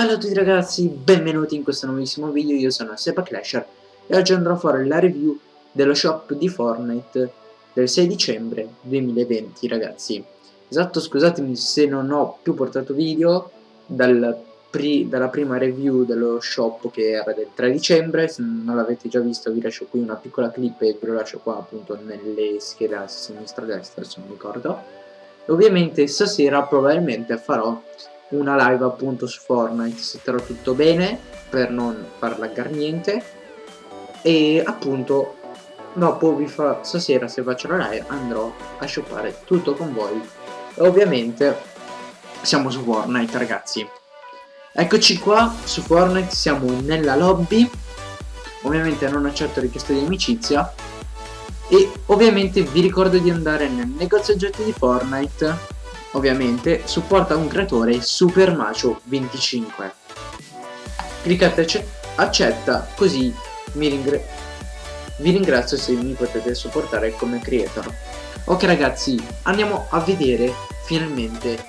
Bella a tutti ragazzi, benvenuti in questo nuovissimo video, io sono Seba Clasher e oggi andrò a fare la review dello shop di Fortnite del 6 dicembre 2020 ragazzi. Esatto, scusatemi se non ho più portato video dal pri dalla prima review dello shop che era del 3 dicembre Se non l'avete già visto vi lascio qui una piccola clip e ve lo lascio qua appunto nelle schede a sinistra e a destra se non ricordo. E Ovviamente stasera probabilmente farò una live appunto su Fortnite setterò tutto bene per non far laggar niente. E appunto dopo vi fa stasera se faccio la live andrò a shoppare tutto con voi. E ovviamente siamo su Fortnite ragazzi. Eccoci qua su Fortnite siamo nella lobby. Ovviamente non accetto richieste di amicizia. E ovviamente vi ricordo di andare nel negozio oggetti di Fortnite ovviamente supporta un creatore Super Macio 25 cliccate accetta così ringra vi ringrazio se mi potete supportare come creator. Ok ragazzi andiamo a vedere finalmente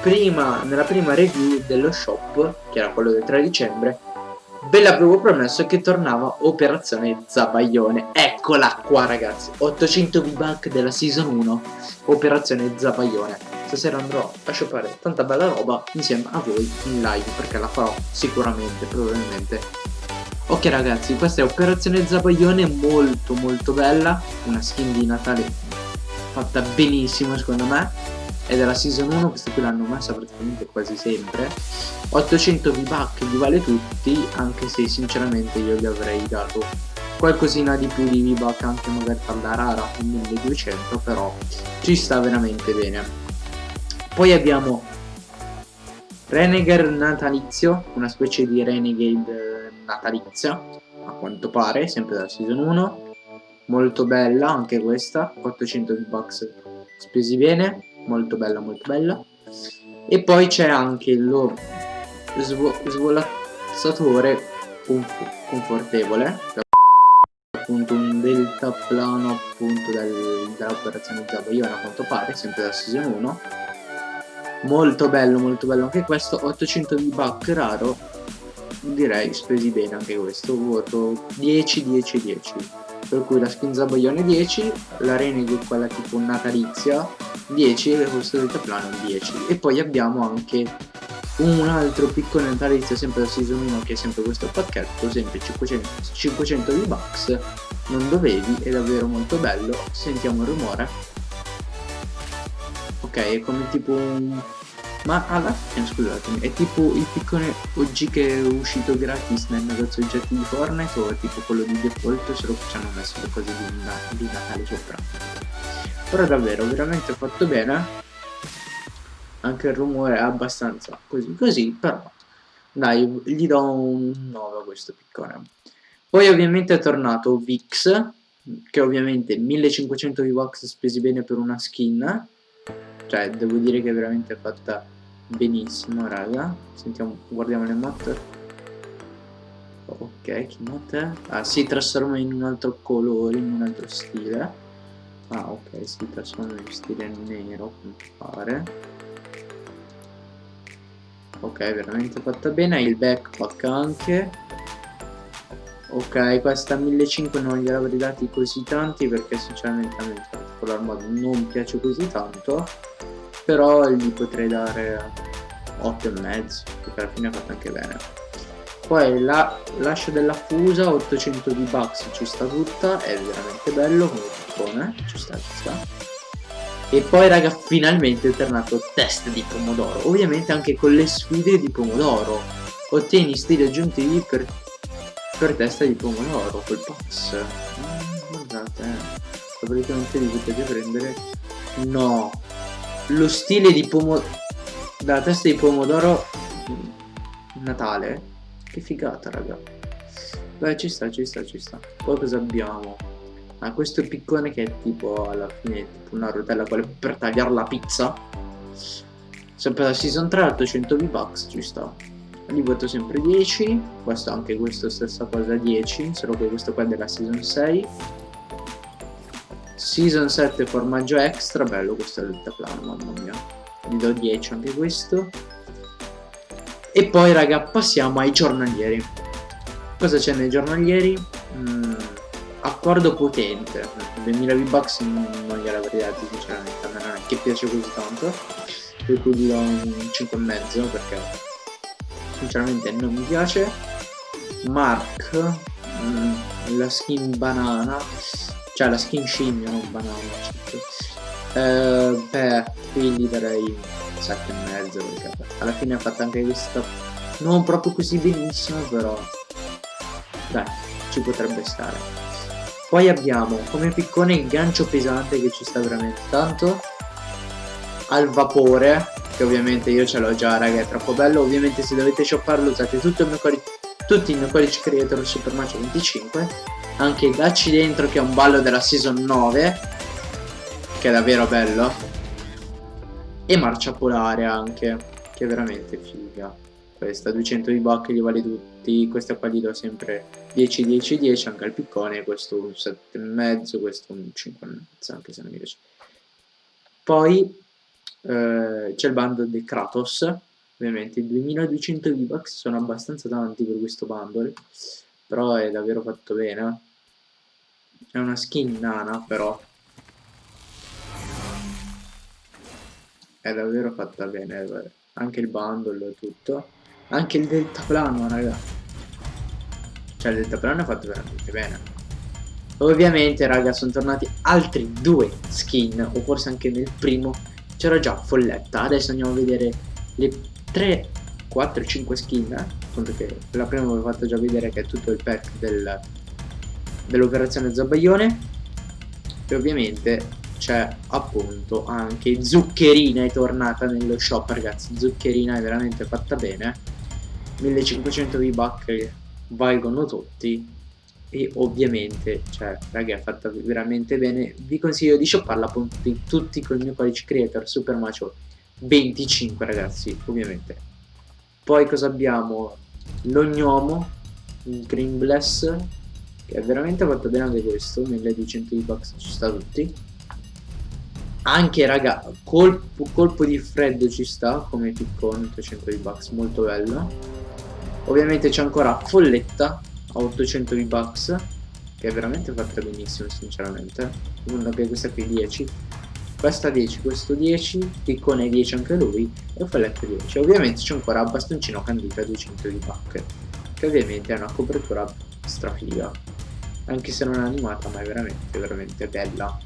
prima, nella prima review dello shop, che era quello del 3 dicembre, ve l'avevo promesso che tornava Operazione Zabaglione. Eccola qua ragazzi, 800 V-Buck della Season 1, Operazione Zabaglione. Stasera andrò a shoppare tanta bella roba insieme a voi in live, perché la farò sicuramente, probabilmente. Ok ragazzi, questa è Operazione Zabaglione molto molto bella, una skin di Natale fatta benissimo secondo me è della season 1 questa qui l'hanno messa praticamente quasi sempre. 800 V-Buck li vale tutti anche se sinceramente io gli avrei dato qualcosina di più di V-Buck anche magari per la rara con 1200 però ci sta veramente bene. Poi abbiamo Renegade natalizio una specie di Renegade natalizia a quanto pare sempre della season 1 molto bella anche questa 800 V-Bucks spesi bene molto bella molto bella. E poi c'è anche lo svo svolazzatore confortevole. Appunto un delta plano appunto dell'operazione Zabayona a quanto pare sempre da season 1 molto bello molto bello anche questo. 800 di buck raro. Direi spesi bene anche questo. Voto 10 10 10 per cui la skin Zabayone 10 la Renegade quella tipo natalizia 10 e questo deltaplano 10 e poi abbiamo anche un altro piccolo natalizio sempre da season 1 che è sempre questo pacchetto sempre 500, 500 V-Bucks. Non dovevi è davvero molto bello. Sentiamo il rumore. Ok è come tipo un ma alla fine scusatemi è tipo il piccolo OG che è uscito gratis nel negozio oggetti di Fortnite o è tipo quello di default? Solo che ci hanno messo le cose di, di Natale sopra. Però davvero veramente fatto bene. Anche il rumore è abbastanza così così però dai gli do un 9 a questo piccone. Poi ovviamente è tornato Vix che ovviamente 1500 V-Bucks spesi bene per una skin cioè devo dire che è veramente fatta benissimo raga. Sentiamo guardiamo le mod ok che mod è? ah si trasforma in un altro colore in un altro stile. Ah ok si trasforma in stile nero pare ok veramente fatta bene. Il backpack anche. Ok questa 1500 non gliel'avrei dati così tanti perché sinceramente a me il particolar modo non piace così tanto però gli potrei dare 8 e mezzo perché alla fine ha fatto anche bene. Poi la lascia della fusa 800 di bucks ci sta tutta è veramente bello come ci sta ci e poi raga finalmente è tornato test di pomodoro. Ovviamente anche con le sfide di pomodoro. Ottieni stili aggiuntivi per, per testa di pomodoro col pass mm, guardate eh. praticamente li potete prendere? No lo stile di pomodoro dalla testa di pomodoro Natale. Che figata raga. Beh ci sta ci sta ci sta. Poi cosa abbiamo? Ah questo piccone che è tipo alla fine tipo una rotella per tagliare la pizza. Sempre la season 3 800 V-Bucks ci sta. Li voto sempre 10 questo anche questo stessa cosa 10 solo che questo qua è della season 6 season 7 formaggio extra bello questo è il mamma mia. Gli do 10 anche questo. E poi raga passiamo ai giornalieri. Cosa c'è nei giornalieri? Mm, accordo potente. 2000 V-Bucks non gliel'avrei dati sinceramente a me non è che piace così tanto. Per cui gli do un 5,5 perché sinceramente non mi piace. Mark mm, la skin banana cioè la skin scimmia non banana certo. eh, beh qui gli darei 7,5 perché alla fine ha fatto anche questa non proprio così benissimo però dai ci potrebbe stare poi abbiamo come piccone il gancio pesante che ci sta veramente tanto al vapore che ovviamente io ce l'ho già raga è troppo bello ovviamente se dovete shopparlo usate tutto il mio tutti i miei codici creator Super Mario 25 anche il Gacci dentro che è un ballo della season 9 che è davvero bello. E Marcia Polare anche che è veramente figa. Questa 200 di buck li vale tutti questa qua gli do sempre 10 10 10 anche al piccone questo un 7,5 questo un 5,5 anche se non mi piace. Poi eh, c'è il bundle di Kratos ovviamente 2200 V-Bucks sono abbastanza tanti per questo bundle però è davvero fatto bene è una skin nana però. È davvero fatta bene anche il bundle tutto. Anche il deltaplano raga. Cioè il deltaplano è fatto veramente bene. Ovviamente raga sono tornati altri due skin o forse anche nel primo. C'era già Folletta adesso andiamo a vedere le 3 4 5 skin appunto che la prima vi ho fatto già vedere che è tutto il pack del, dell'operazione Zabaione e ovviamente c'è appunto anche Zuccherina è tornata nello shop ragazzi. Zuccherina è veramente fatta bene. 1500 V-Buck valgono tutti. E ovviamente cioè raga è fatta veramente bene. Vi consiglio di shopparla appunto tutti con il mio codice creator super macio 25 ragazzi ovviamente. Poi cosa abbiamo? L'ognomo il green bless che è veramente fatto bene anche questo 1200 di bucks ci sta tutti. Anche raga colpo, colpo di freddo ci sta come piccone 800 di bucks molto bello. Ovviamente c'è ancora folletta a 800 V-Bucks che è veramente fatta benissimo sinceramente. Anche questa qui 10 questa 10, questo 10, piccone 10 anche lui e folletto 10 ovviamente c'è ancora bastoncino candita 200 V-Buck che ovviamente è una copertura strafiga. Anche se non è animata ma è veramente veramente bella.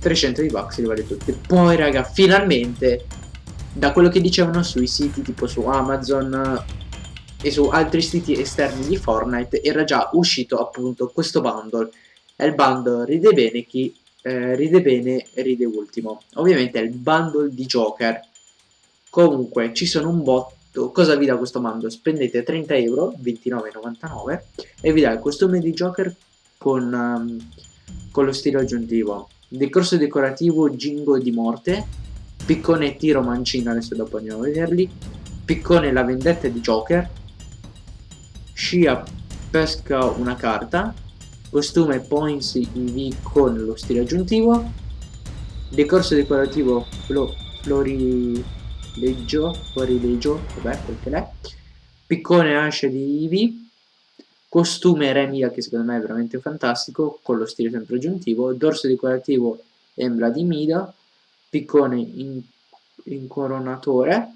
300 V-Bucks li vale tutti. Poi raga finalmente da quello che dicevano sui siti tipo su Amazon e su altri siti esterni di Fortnite era già uscito appunto questo bundle. È il bundle ride bene chi eh, ride bene ride ultimo. Ovviamente è il bundle di Joker. Comunque ci sono un botto. Cosa vi dà questo bundle? spendete 30 euro 29,99 e vi dà il costume di Joker con, um, con lo stile aggiuntivo. Decorso decorativo Gingo di morte. Piccone tiro mancino adesso dopo andiamo a vederli. Piccone la vendetta di Joker. Scia pesca una carta, costume Points IV con lo stile aggiuntivo, decorso decorativo flo florileggio, florileggio, vabbè quel che è, piccone ascia di IV, costume Remia che secondo me è veramente fantastico, con lo stile sempre aggiuntivo, dorso decorativo Embla di Mida, piccone in incoronatore,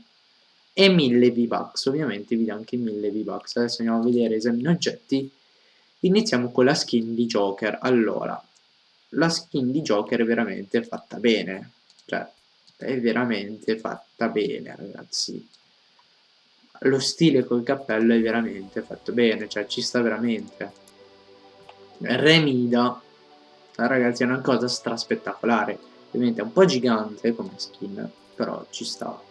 e 1000 V-Bucks, ovviamente vi dà anche 1000 V-Bucks. Adesso andiamo a vedere esamine oggetti. Iniziamo con la skin di Joker. Allora, la skin di Joker è veramente fatta bene, cioè è veramente fatta bene ragazzi. Lo stile col cappello è veramente fatto bene, cioè ci sta veramente. Remida, ragazzi, è una cosa straspettacolare. Ovviamente è un po' gigante come skin, però ci sta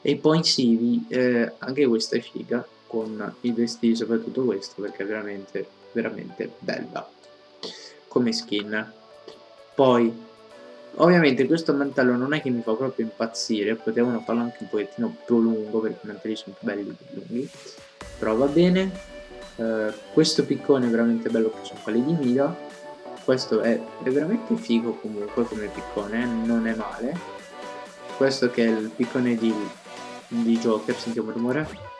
e poi Sivi eh, anche questa è figa con i vestiti soprattutto questo perché veramente veramente bella come skin poi Ovviamente questo mantello non è che mi fa proprio impazzire, potevano farlo anche un pochettino più lungo perché i mantelli sono più belli più lunghi, però va bene. Uh, questo piccone è veramente bello che sono quelli di Mira, questo è, è, veramente figo comunque come piccone, non è male. Questo che è il piccone di, di Joker, sentiamo il rumore.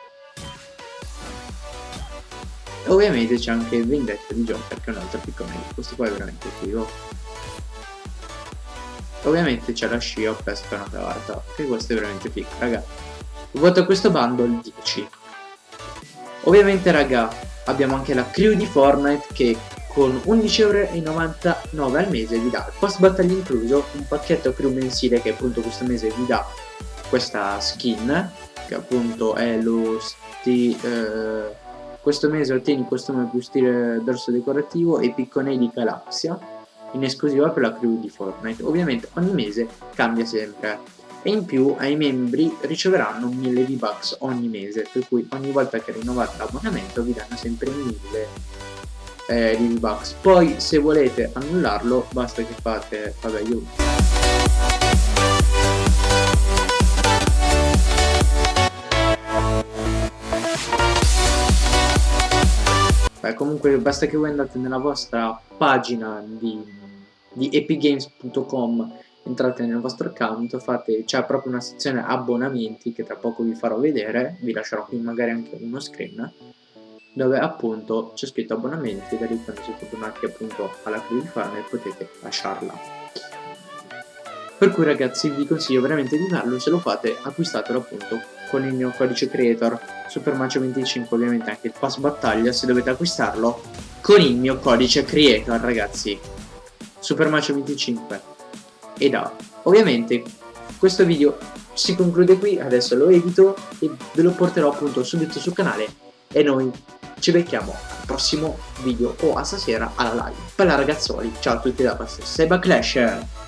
Ovviamente c'è anche il Vendetta di Joker che è un altro piccone, questo qua è veramente figo. Ovviamente c'è la scia pesca una carta, che questo è veramente figo, raga. Voto questo bundle 10. Ovviamente raga, abbiamo anche la crew di Fortnite che con 11,99€ al mese vi dà post battaglia incluso un pacchetto crew mensile che appunto questo mese vi dà questa skin che appunto è lo sti, eh, questo mese ottieni nome più stile dorso decorativo e piccone di Galaxia in esclusiva per la crew di Fortnite ovviamente ogni mese cambia sempre e in più ai membri riceveranno 1000 V-Bucks ogni mese per cui ogni volta che rinnovate l'abbonamento vi danno sempre 1000 eh, V-Bucks. Poi se volete annullarlo basta che fate, vabbè io... Beh, comunque basta che voi andate nella vostra pagina di, di epigames.com entrate nel vostro account, fate, c'è proprio una sezione abbonamenti che tra poco vi farò vedere, vi lascerò qui magari anche uno screen dove appunto c'è scritto abbonamenti da lì quando siete tornati appunto alla crew di farmer potete lasciarla per cui ragazzi vi consiglio veramente di farlo se lo fate acquistatelo appunto con il mio codice creator supermacio25 ovviamente anche il pass battaglia se dovete acquistarlo con il mio codice creator ragazzi. Supermacio25 e da. Ovviamente questo video si conclude qui adesso lo edito e ve lo porterò appunto subito sul canale. E noi ci becchiamo al prossimo video o a stasera alla live. Bella ragazzoli, ciao a tutti da Seba Clash!